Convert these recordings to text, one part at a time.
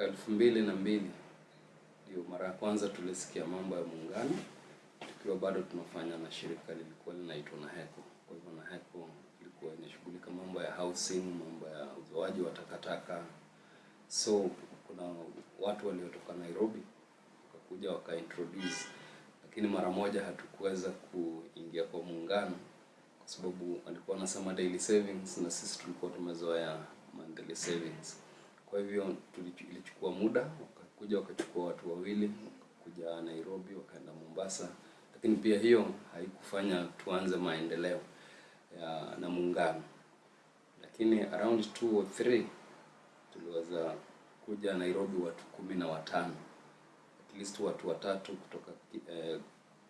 mwaka elfu mbili na mbili ndio mara ya kwanza tulisikia mambo ya muungano tukiwa bado tunafanya na shirika lilikuwa linaitwa NAHECO. Kwa hivyo NAHECO ilikuwa inashughulika mambo ya housing, mambo ya uzoaji wa takataka. So kuna watu waliotoka Nairobi wakakuja wakaintroduce, lakini mara moja hatukuweza kuingia kwa muungano kwa sababu walikuwa wanasema daily savings na sisi tulikuwa tumezoea monthly savings. Kwa hivyo ilichukua muda, wakakuja wakachukua watu wawili, wakakuja Nairobi, wakaenda Mombasa, lakini pia hiyo haikufanya tuanze maendeleo ya na muungano, lakini around 2 or 3 tuliweza kuja Nairobi watu kumi na watano. At least watu watatu kutoka eh,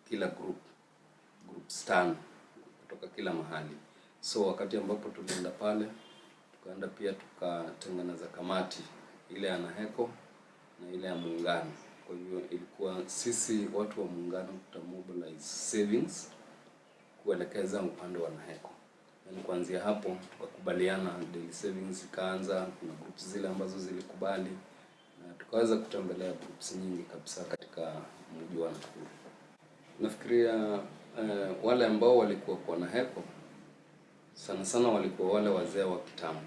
kila group groups tano kutoka kila mahali. So wakati ambapo tulienda pale, tukaenda pia tukatengeneza kamati ile ya naheko na ile ya muungano. Kwa hivyo ilikuwa sisi watu wa muungano tutamobilize savings kuelekeza upande wa naheko Yani kuanzia hapo tukakubaliana savings ikaanza, kuna groups zile ambazo zilikubali na tukaweza kutembelea groups nyingi kabisa katika mji wa Nakuru. Nafikiria eh, wale ambao walikuwa kwa NAHECO sana sana walikuwa wale wazee wa kitambo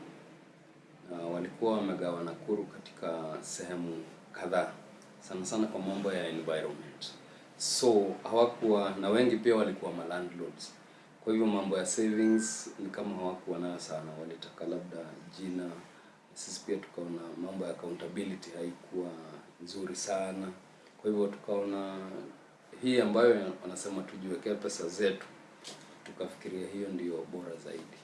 uh, walikuwa wamegawa Nakuru katika sehemu kadhaa, sana sana kwa mambo ya environment. So hawakuwa na wengi, pia walikuwa ma landlords. Kwa hivyo mambo ya savings ni kama hawakuwa nayo sana, walitaka labda jina. Sisi pia tukaona mambo ya accountability haikuwa nzuri sana, kwa hivyo tukaona hii ambayo wanasema tujiwekee pesa zetu, tukafikiria hiyo ndio bora zaidi.